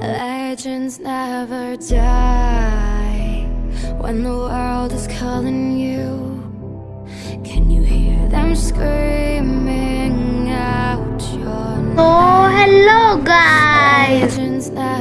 legends never die. When the world is calling you, can you hear them screaming out your name? Oh, hello guys.